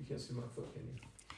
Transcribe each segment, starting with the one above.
You can't see my foot, can you?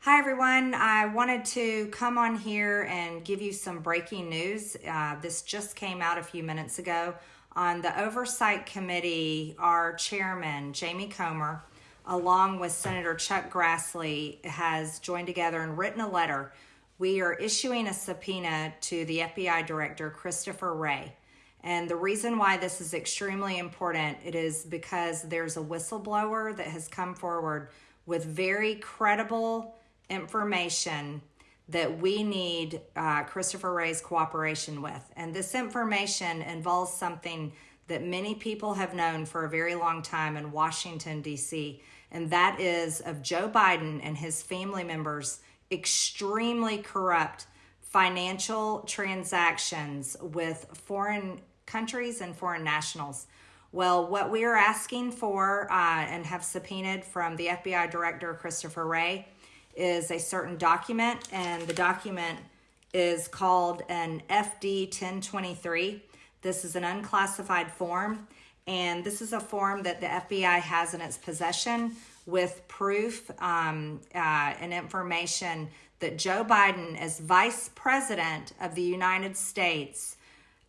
Hi, everyone. I wanted to come on here and give you some breaking news. Uh, this just came out a few minutes ago. On the Oversight Committee, our chairman, Jamie Comer, along with Senator Chuck Grassley, has joined together and written a letter. We are issuing a subpoena to the FBI Director, Christopher Wray. And the reason why this is extremely important, it is because there's a whistleblower that has come forward with very credible information that we need uh, Christopher Wray's cooperation with. And this information involves something that many people have known for a very long time in Washington, D.C., and that is of Joe Biden and his family members' extremely corrupt financial transactions with foreign countries and foreign nationals. Well, what we are asking for uh, and have subpoenaed from the FBI Director, Christopher Wray, is a certain document, and the document is called an FD 1023. This is an unclassified form, and this is a form that the FBI has in its possession with proof um, uh, and information that Joe Biden, as Vice President of the United States,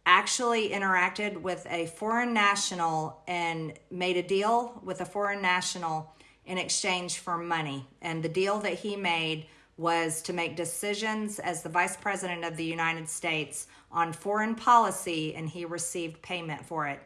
actually interacted with a foreign national and made a deal with a foreign national in exchange for money. And the deal that he made was to make decisions as the vice president of the United States on foreign policy, and he received payment for it.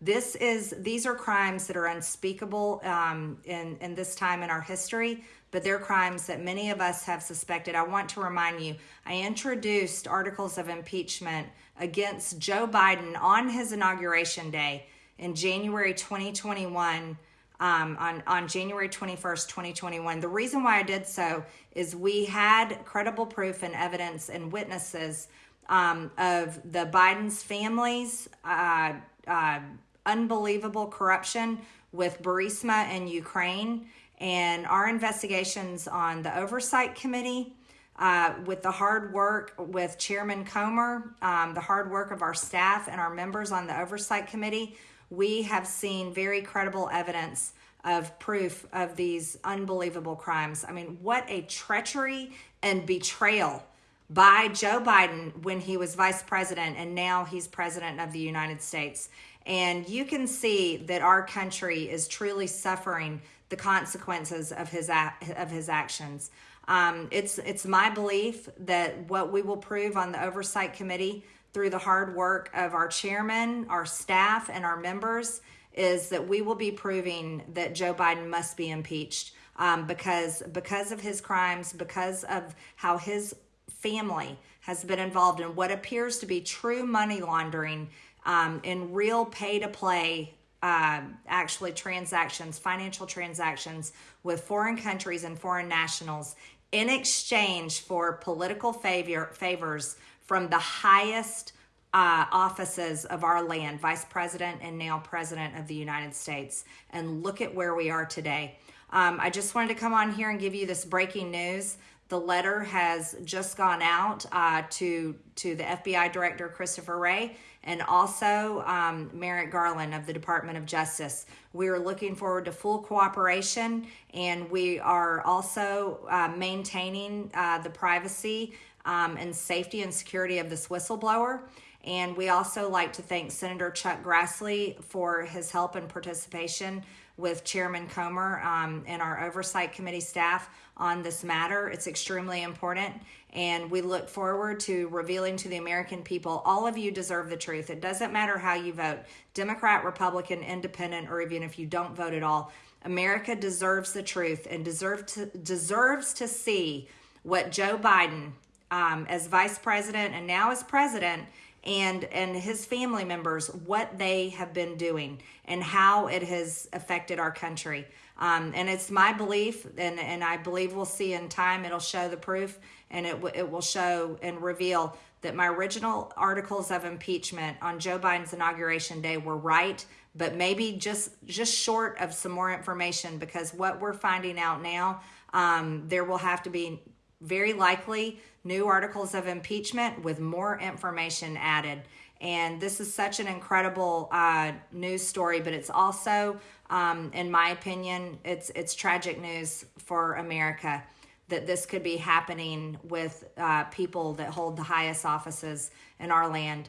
This is these are crimes that are unspeakable um, in in this time in our history, but they're crimes that many of us have suspected. I want to remind you, I introduced articles of impeachment against Joe Biden on his inauguration day in January 2021 um, on, on January 21st, 2021. The reason why I did so is we had credible proof and evidence and witnesses um, of the Biden's families, uh, uh, unbelievable corruption with Burisma in Ukraine, and our investigations on the Oversight Committee. Uh, with the hard work with Chairman Comer, um, the hard work of our staff and our members on the Oversight Committee, we have seen very credible evidence of proof of these unbelievable crimes. I mean, what a treachery and betrayal by Joe Biden when he was vice president and now he's president of the United States. And you can see that our country is truly suffering the consequences of his of his actions. Um, it's it's my belief that what we will prove on the oversight committee through the hard work of our chairman, our staff, and our members is that we will be proving that Joe Biden must be impeached um, because because of his crimes, because of how his family has been involved in what appears to be true money laundering um, in real pay to play uh, actually transactions, financial transactions with foreign countries and foreign nationals in exchange for political favor, favors from the highest uh, offices of our land, vice president and now president of the United States. And look at where we are today. Um, I just wanted to come on here and give you this breaking news. The letter has just gone out uh, to to the FBI Director Christopher Wray and also um, Merrick Garland of the Department of Justice. We are looking forward to full cooperation, and we are also uh, maintaining uh, the privacy um, and safety and security of this whistleblower. And we also like to thank Senator Chuck Grassley for his help and participation with Chairman Comer um, and our oversight committee staff on this matter. It's extremely important, and we look forward to revealing to the American people all of you deserve the truth. It doesn't matter how you vote Democrat, Republican, Independent, or even if you don't vote at all. America deserves the truth and deserve to, deserves to see what Joe Biden, um, as vice president and now as president, and and his family members what they have been doing and how it has affected our country. Um, and it's my belief, and, and I believe we'll see in time, it'll show the proof and it, it will show and reveal that my original articles of impeachment on Joe Biden's inauguration day were right, but maybe just just short of some more information because what we're finding out now, um, there will have to be very likely new articles of impeachment with more information added. And this is such an incredible uh, news story, but it's also Um, in my opinion, it's it's tragic news for America that this could be happening with uh, people that hold the highest offices in our land.